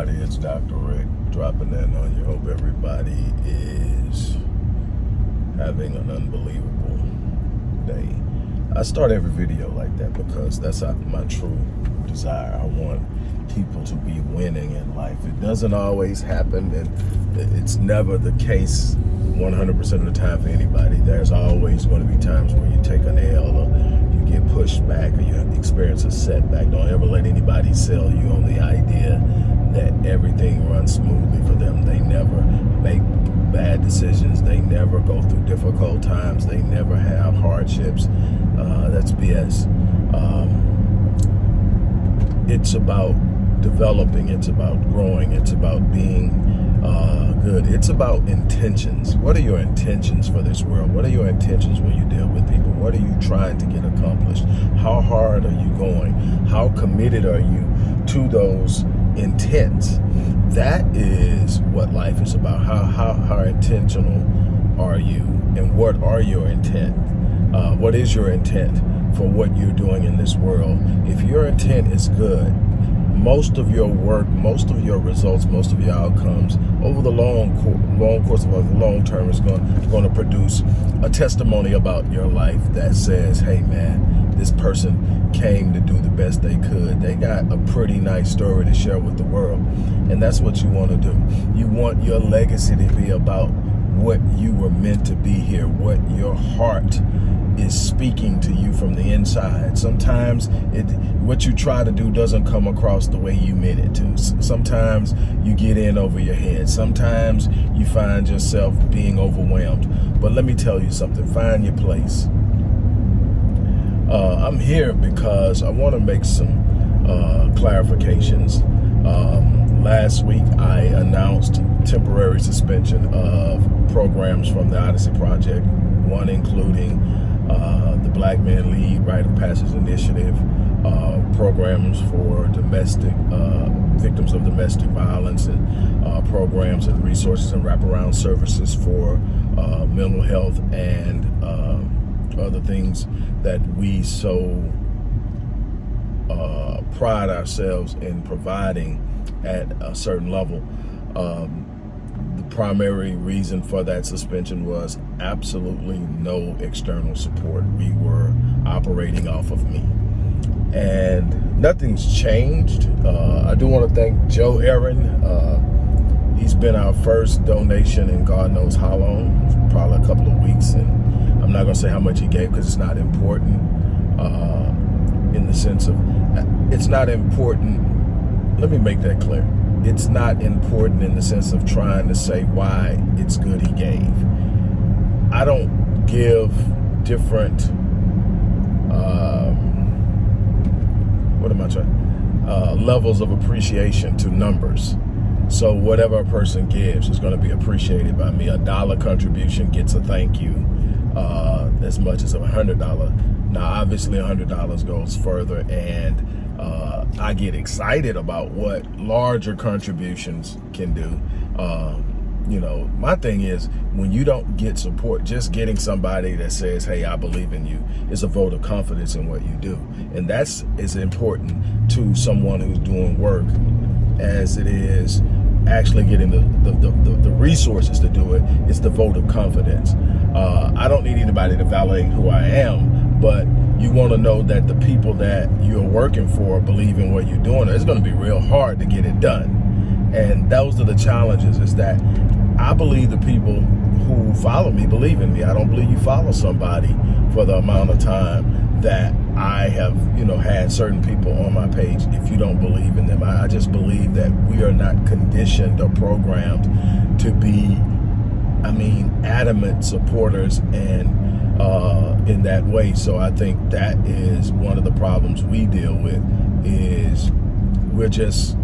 everybody, it's Dr. Rick dropping in on you. Hope everybody is having an unbelievable day. I start every video like that because that's my true desire. I want people to be winning in life. It doesn't always happen and it's never the case 100% of the time for anybody. There's always going to be times where you take an L or you get pushed back or you experience a setback. Don't ever let anybody sell you on the idea that everything runs smoothly for them. They never make bad decisions. They never go through difficult times. They never have hardships. Uh, that's BS. Um, it's about developing. It's about growing. It's about being uh, good. It's about intentions. What are your intentions for this world? What are your intentions when you deal with people? What are you trying to get accomplished? How hard are you going? How committed are you to those intents? That is what life is about. How, how, how intentional are you? And what are your intent? Uh, what is your intent for what you're doing in this world? If your intent is good, most of your work, most of your results, most of your outcomes over the long long course of a long term is going, going to produce a testimony about your life that says, hey man, this person came to do the best they could. They got a pretty nice story to share with the world. And that's what you want to do. You want your legacy to be about what you were meant to be here, what your heart is speaking to you from the inside. Sometimes it, what you try to do doesn't come across the way you meant it to. Sometimes you get in over your head. Sometimes you find yourself being overwhelmed. But let me tell you something, find your place. Uh, I'm here because I want to make some uh, clarifications. Um, last week I announced temporary suspension of programs from the Odyssey Project, one including uh, the Black Men Lead Rite of Passage Initiative, uh, programs for domestic uh, victims of domestic violence, and uh, programs and resources and wraparound services for uh, mental health and other things that we so pride ourselves in providing at a certain level. Um, the primary reason for that suspension was absolutely no external support. We were operating off of me. And nothing's changed. Uh, I do want to thank Joe Aaron. Uh, he's been our first donation in God knows how long, probably a couple of weeks. And I'm not to say how much he gave because it's not important uh, in the sense of, it's not important. Let me make that clear it's not important in the sense of trying to say why it's good he gave. I don't give different, um, what am I trying, uh, levels of appreciation to numbers. So whatever a person gives is going to be appreciated by me. A dollar contribution gets a thank you uh, as much as a hundred dollar. Now, obviously, a hundred dollars goes further, and uh, I get excited about what larger contributions can do. Um, you know, my thing is when you don't get support, just getting somebody that says, hey, I believe in you is a vote of confidence in what you do. And that's as important to someone who's doing work as it is actually getting the, the, the, the resources to do it. It's the vote of confidence. Uh, I don't need anybody to validate who I am, but you want to know that the people that you're working for believe in what you're doing. It's going to be real hard to get it done. And those are the challenges is that I believe the people who follow me believe in me. I don't believe you follow somebody for the amount of time that I have, you know, had certain people on my page if you don't believe in them. I, just believe that we are not conditioned or programmed to be, I mean, adamant supporters and uh, in that way. So I think that is one of the problems we deal with is we're just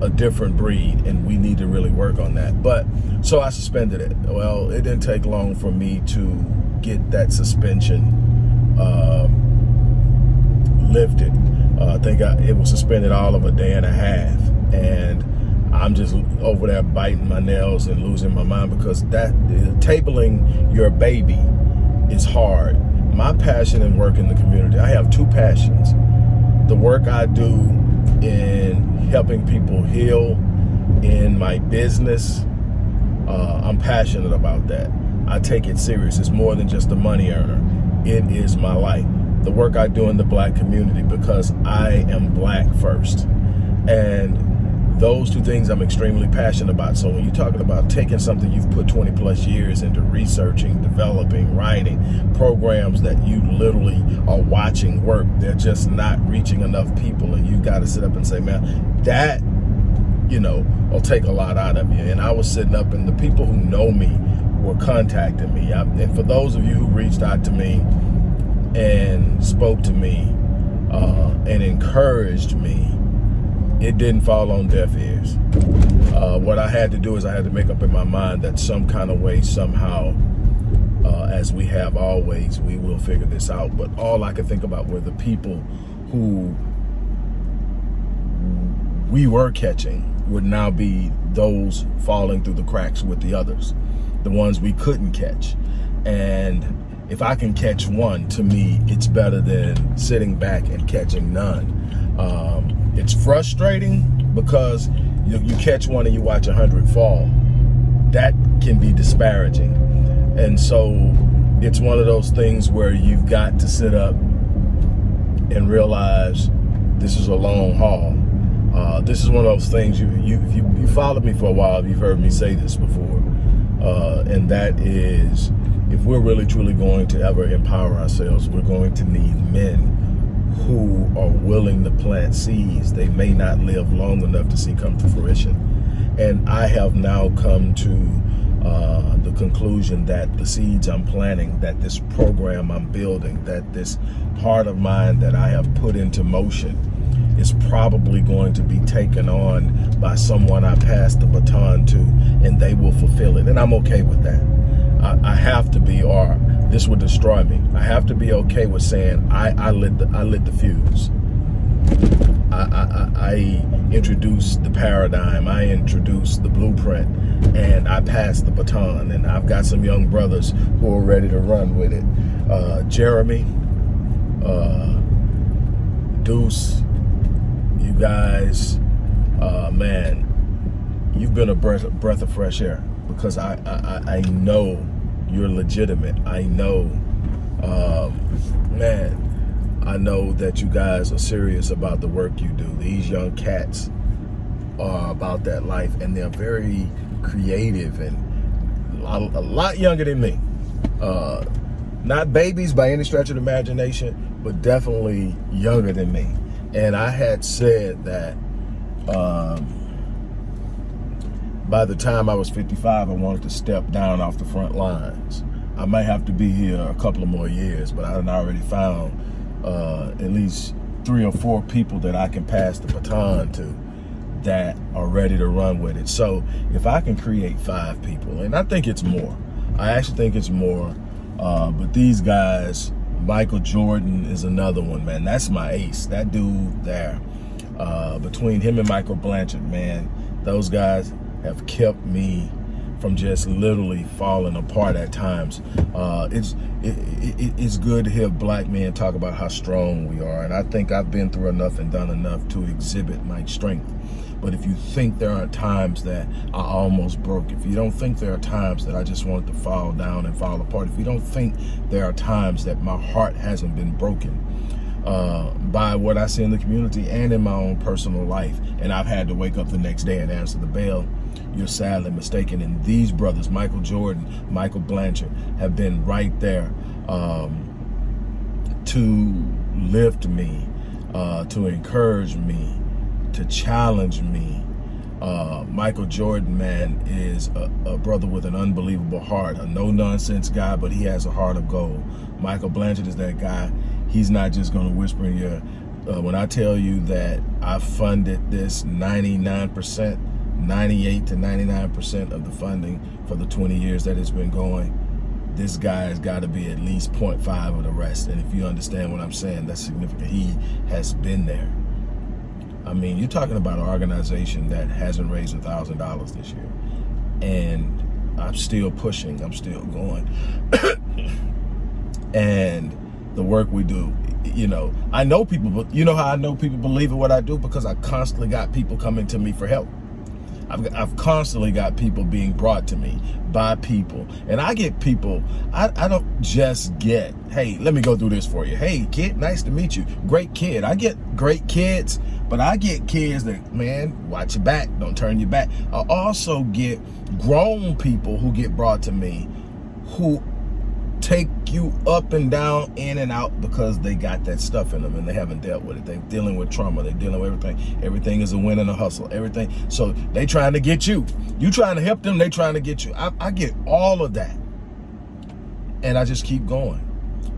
a different breed and we need to really work on that. But so I suspended it. Well, it didn't take long for me to get that suspension uh, lifted. Uh, I think I, it was suspended all of a day and a half. And I'm just over there biting my nails and losing my mind because that tabling your baby is hard. My passion and work in the community, I have two passions. The work I do in helping people heal in my business, uh, I'm passionate about that. I take it serious. It's more than just a money earner. It is my life. The work I do in the black community because I am black first. And those two things I'm extremely passionate about. So when you're talking about taking something you've put 20 plus years into researching, developing, writing, programs that you literally are watching work, they're just not reaching enough people and you've got to sit up and say, man, that, you know, will take a lot out of you. And I was sitting up and the people who know me were contacting me. I, and for those of you who reached out to me and spoke to me uh, and encouraged me, it didn't fall on deaf ears. Uh, what I had to do is I had to make up in my mind that some kind of way, somehow, uh, as we have always, we will figure this out. But all I could think about were the people who we were catching would now be those falling through the cracks with the others, the ones we couldn't catch. And if I can catch one, to me, it's better than sitting back and catching none. Um, it's frustrating because you, you catch one and you watch a hundred fall. That can be disparaging. And so it's one of those things where you've got to sit up and realize this is a long haul. Uh, this is one of those things you, you, you, you followed me for a while, you've heard me say this before. Uh, and that is, if we're really truly going to ever empower ourselves, we're going to need men who are willing to plant seeds they may not live long enough to see come to fruition. And I have now come to uh, the conclusion that the seeds I'm planting, that this program I'm building, that this heart of mine that I have put into motion is probably going to be taken on by someone I pass the baton to and they will fulfill it. And I'm okay with that. I, I have to be, or this would destroy me. I have to be okay with saying I, I lit the I lit the fuse. I, I, I introduced the paradigm, I introduced the blueprint, and I passed the baton. And I've got some young brothers who are ready to run with it. Uh, Jeremy, uh, Deuce, you guys, uh, man, you've been a breath, breath of fresh air because I, I, I know you're legitimate. I know, um, man, I know that you guys are serious about the work you do. These young cats are about that life and they're very creative and a, a lot younger than me. Uh, not babies by any stretch of imagination, but definitely younger than me. And I had said that um, by the time I was 55, I wanted to step down off the front lines. I might have to be here a couple of more years, but I've already found uh, at least three or four people that I can pass the baton to that are ready to run with it. So if I can create five people, and I think it's more, I actually think it's more, uh, but these guys, Michael Jordan is another one, man. That's my ace, that dude there. Uh, between him and Michael Blanchard, man, those guys, have kept me from just literally falling apart at times. Uh, it's it, it, it's good to hear black men talk about how strong we are, and I think I've been through enough and done enough to exhibit my strength. But if you think there are times that I almost broke, if you don't think there are times that I just wanted to fall down and fall apart, if you don't think there are times that my heart hasn't been broken, uh, by what I see in the community and in my own personal life. And I've had to wake up the next day and answer the bell. You're sadly mistaken. And these brothers, Michael Jordan, Michael Blanchard, have been right there um, to lift me, uh, to encourage me, to challenge me. Uh, Michael Jordan, man, is a, a, brother with an unbelievable heart, a no-nonsense guy, but he has a heart of gold. Michael Blanchard is that guy he's not just going to whisper in your uh, when I tell you that I funded this 99%, 98 to 99% of the funding for the 20 years that it's been going, this guy has got to be at least 0.5 of the rest. And if you understand what I'm saying, that's significant. He has been there. I mean, you're talking about an organization that hasn't raised a $1,000 this year. And I'm still pushing. I'm still going. and the work we do. You know, I know people, but you know how I know people believe in what I do? Because I constantly got people coming to me for help. I've, I've constantly got people being brought to me by people. And I get people, I, I don't just get, hey, let me go through this for you. Hey, kid, nice to meet you. Great kid. I get great kids, but I get kids that, man, watch your back. Don't turn your back. I also get grown people who get brought to me who take you up and down, in and out because they got that stuff in them and they haven't dealt with it. They're dealing with trauma. They're dealing with everything. Everything is a win and a hustle. Everything. So they trying to get you. You trying to help them. They trying to get you. I, I get all of that. And I just keep going.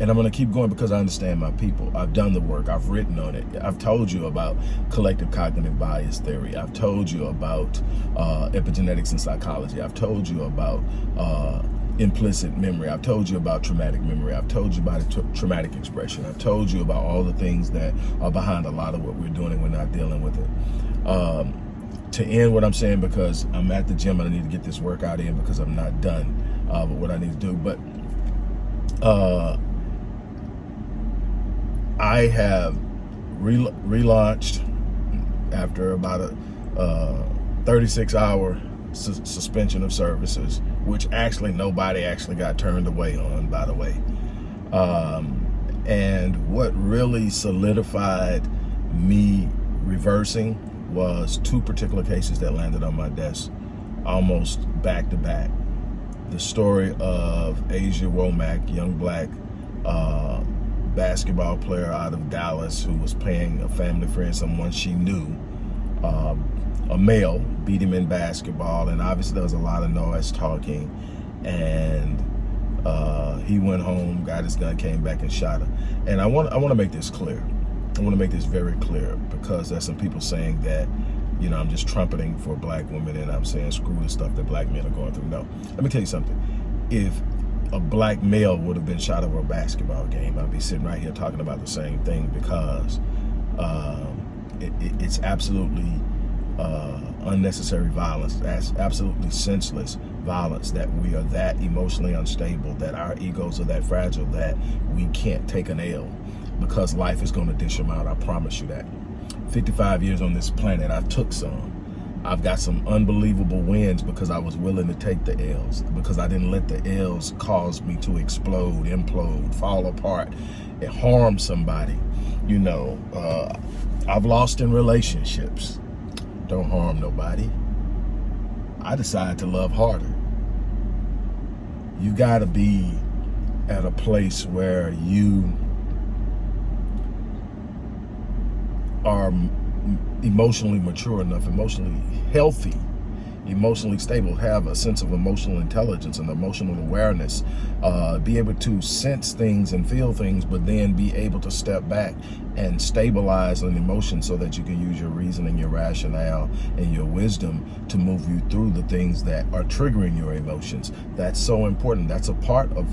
And I'm going to keep going because I understand my people. I've done the work. I've written on it. I've told you about collective cognitive bias theory. I've told you about uh, epigenetics and psychology. I've told you about uh, implicit memory. I've told you about traumatic memory. I've told you about traumatic expression. I've told you about all the things that are behind a lot of what we're doing and we're not dealing with it. Um, to end what I'm saying, because I'm at the gym and I need to get this workout in because I'm not done uh, with what I need to do. But uh, I have re relaunched after about a uh, 36 hour su suspension of services, which actually nobody actually got turned away on, by the way. Um, and what really solidified me reversing was two particular cases that landed on my desk almost back to back. The story of Asia Womack, young black uh, basketball player out of Dallas who was paying a family friend, someone she knew, uh, a male beat him in basketball and obviously there was a lot of noise talking and uh, he went home got his gun came back and shot her and I want I want to make this clear. I want to make this very clear because there's some people saying that you know I'm just trumpeting for black women and I'm saying screw the stuff that black men are going through. No let me tell you something. If a black male would have been shot over a basketball game I'd be sitting right here talking about the same thing because um, it, it, it's absolutely uh, unnecessary violence. That's absolutely senseless violence that we are that emotionally unstable, that our egos are that fragile that we can't take an L because life is going to dish them out. I promise you that. 55 years on this planet, I took some. I've got some unbelievable wins because I was willing to take the L's, because I didn't let the L's cause me to explode, implode, fall apart, and harm somebody. You know, uh, I've lost in relationships don't harm nobody. I decided to love harder. You got to be at a place where you are emotionally mature enough, emotionally healthy emotionally stable, have a sense of emotional intelligence and emotional awareness, uh, be able to sense things and feel things, but then be able to step back and stabilize an emotion so that you can use your reasoning, your rationale, and your wisdom to move you through the things that are triggering your emotions. That's so important. That's a part of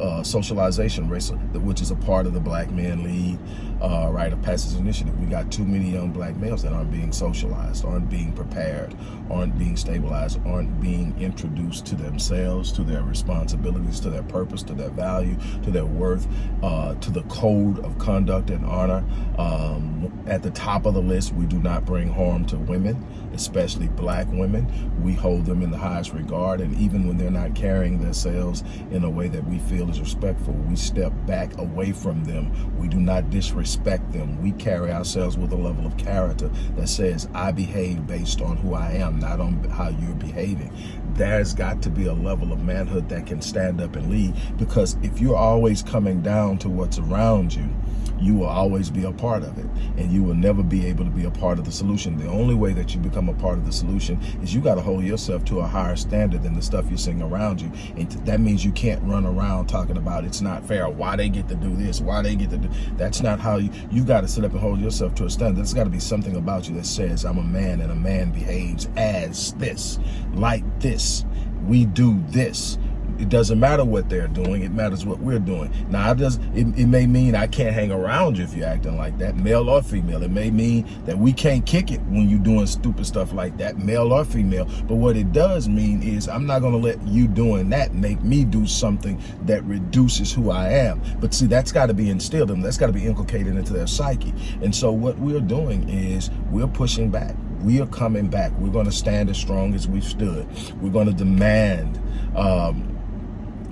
uh, socialization, which is a part of the Black Man Lead uh, Rite of Passage Initiative. We got too many young black males that aren't being socialized, aren't being prepared, aren't being stabilized, aren't being introduced to themselves, to their responsibilities, to their purpose, to their value, to their worth, uh, to the code of conduct and honor. Um, at the top of the list, we do not bring harm to women, especially black women. We hold them in the highest regard, and even when they're not carrying themselves in a way that we feel is respectful, we step back away from them. We do not disrespect respect them. We carry ourselves with a level of character that says, I behave based on who I am, not on how you're behaving. There's got to be a level of manhood that can stand up and lead because if you're always coming down to what's around you, you will always be a part of it and you will never be able to be a part of the solution. The only way that you become a part of the solution is you got to hold yourself to a higher standard than the stuff you're seeing around you. And that means you can't run around talking about it's not fair, why they get to do this, why they get to do, that's not how you, you got to sit up and hold yourself to a standard. There's got to be something about you that says I'm a man and a man behaves as this, like this. We do this it doesn't matter what they're doing. It matters what we're doing. Now, it, does, it, it may mean I can't hang around you if you're acting like that, male or female. It may mean that we can't kick it when you're doing stupid stuff like that, male or female. But what it does mean is I'm not going to let you doing that make me do something that reduces who I am. But see, that's got to be instilled in them. That's got to be inculcated into their psyche. And so what we're doing is we're pushing back we are coming back. We're going to stand as strong as we've stood. We're going to demand um,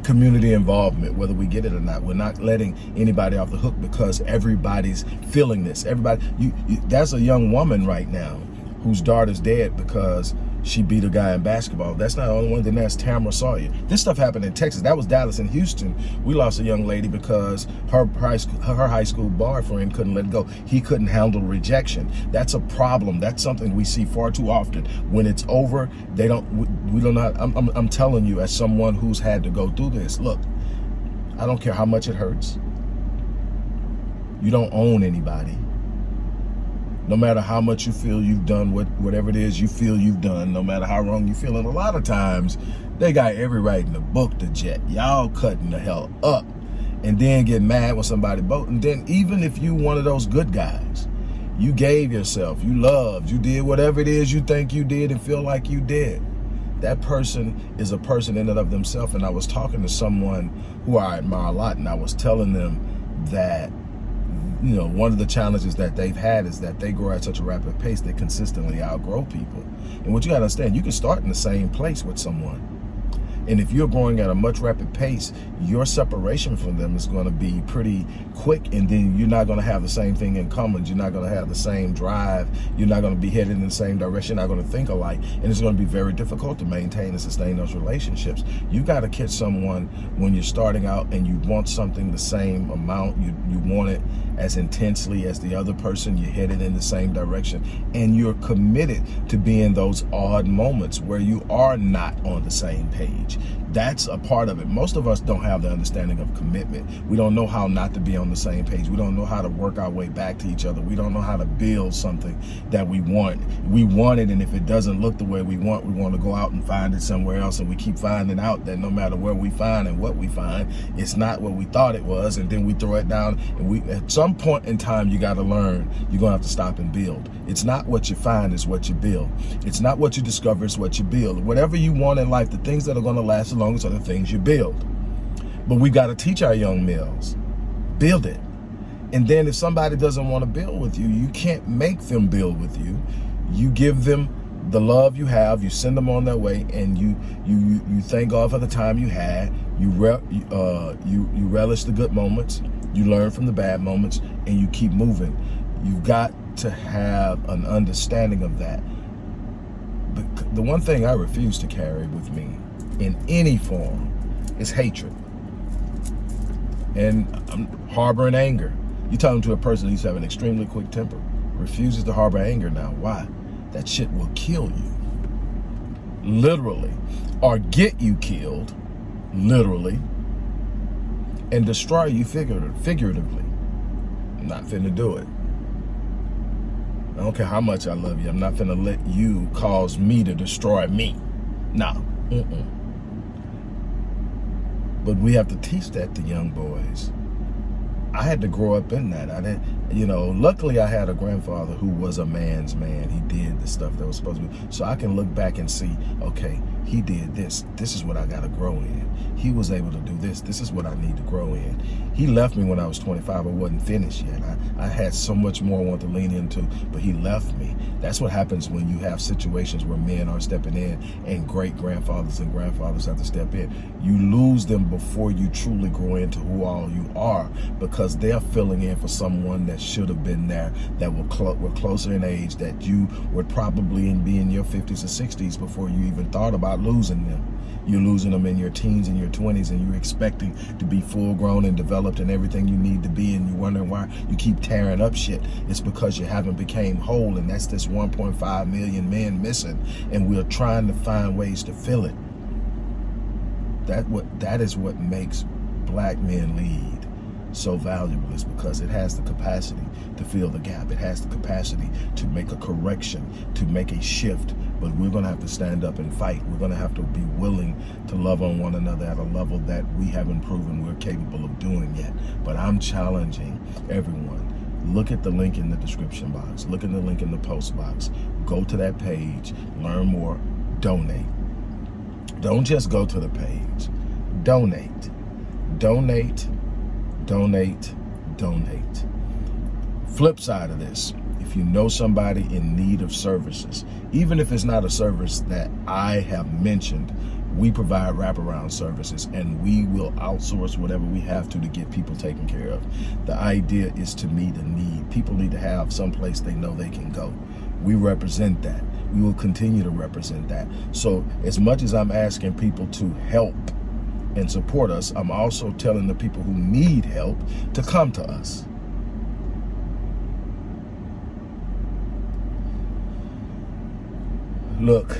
community involvement, whether we get it or not. We're not letting anybody off the hook because everybody's feeling this. Everybody, you, you that's a young woman right now whose daughter's dead because she beat a guy in basketball. That's not the only one. Then that's Tamara Sawyer. This stuff happened in Texas. That was Dallas and Houston. We lost a young lady because her high school, her high school boyfriend couldn't let go. He couldn't handle rejection. That's a problem. That's something we see far too often. When it's over, they don't. We, we don't know. I'm, I'm, I'm telling you, as someone who's had to go through this, look. I don't care how much it hurts. You don't own anybody no matter how much you feel you've done what whatever it is you feel you've done no matter how wrong you feel and a lot of times they got every right in the book to jet. Y'all cutting the hell up and then get mad when somebody boat. And then even if you one of those good guys you gave yourself you loved you did whatever it is you think you did and feel like you did. That person is a person in and of themselves. And i was talking to someone who i admire a lot and i was telling them that you know, one of the challenges that they've had is that they grow at such a rapid pace, they consistently outgrow people. And what you gotta understand, you can start in the same place with someone. And if you're growing at a much rapid pace, your separation from them is going to be pretty quick. And then you're not going to have the same thing in common. You're not going to have the same drive. You're not going to be headed in the same direction. You're not going to think alike. And it's going to be very difficult to maintain and sustain those relationships. You got to catch someone when you're starting out and you want something the same amount. You, you want it as intensely as the other person. You're headed in the same direction. And you're committed to being those odd moments where you are not on the same page much that's a part of it. Most of us don't have the understanding of commitment. We don't know how not to be on the same page. We don't know how to work our way back to each other. We don't know how to build something that we want. We want it, and if it doesn't look the way we want, we want to go out and find it somewhere else. And we keep finding out that no matter where we find and what we find, it's not what we thought it was. And then we throw it down. And we, at some point in time, you got to learn. You're going to have to stop and build. It's not what you find, is what you build. It's not what you discover, it's what you build. Whatever you want in life, the things that are going to last are the things you build. But we got to teach our young males, build it. And then if somebody doesn't want to build with you, you can't make them build with you. You give them the love you have, you send them on their way, and you you you thank God for the time you had. You re, uh, you you relish the good moments, you learn from the bad moments, and you keep moving. You've got to have an understanding of that. But the one thing I refuse to carry with me in any form is hatred and harboring anger. You talking to a person who's having an extremely quick temper, refuses to harbor anger now. Why? That shit will kill you. Literally. Or get you killed, literally, and destroy you figuratively. I'm not finna do it. I don't care how much I love you. I'm not finna let you cause me to destroy me. No. Mm -mm. But we have to teach that to young boys. I had to grow up in that. I didn't, you know, luckily I had a grandfather who was a man's man. He did the stuff that was supposed to be. So I can look back and see, okay, he did this. This is what I got to grow in. He was able to do this. This is what I need to grow in. He left me when I was 25. I wasn't finished yet. I, I had so much more I want to lean into, but he left me. That's what happens when you have situations where men are stepping in and great grandfathers and grandfathers have to step in. You lose them before you truly grow into who all you are because they're filling in for someone that should have been there that were, cl were closer in age that you would probably be in your 50s or 60s before you even thought about losing them. You're losing them in your teens and your 20s and you're expecting to be full grown and developed and everything you need to be and you're wondering why you keep tearing up shit. It's because you haven't became whole and that's this 1.5 million men missing and we're trying to find ways to fill it. That what that is what makes black men lead so valuable is because it has the capacity to fill the gap. It has the capacity to make a correction, to make a shift. But we're going to have to stand up and fight. We're going to have to be willing to love on one another at a level that we haven't proven we're capable of doing yet. But I'm challenging everyone. Look at the link in the description box. Look at the link in the post box. Go to that page. Learn more. Donate. Don't just go to the page. Donate. Donate donate, donate. Flip side of this, if you know somebody in need of services, even if it's not a service that I have mentioned, we provide wraparound services and we will outsource whatever we have to to get people taken care of. The idea is to meet a need. People need to have some place they know they can go. We represent that. We will continue to represent that. So as much as I'm asking people to help and support us, I'm also telling the people who need help to come to us. Look,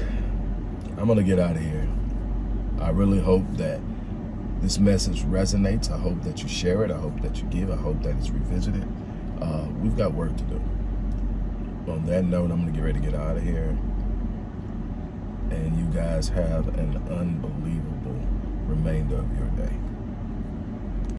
I'm going to get out of here. I really hope that this message resonates. I hope that you share it. I hope that you give. I hope that it's revisited. Uh, we've got work to do. On that note, I'm going to get ready to get out of here. And you guys have an unbelievable remainder of your day.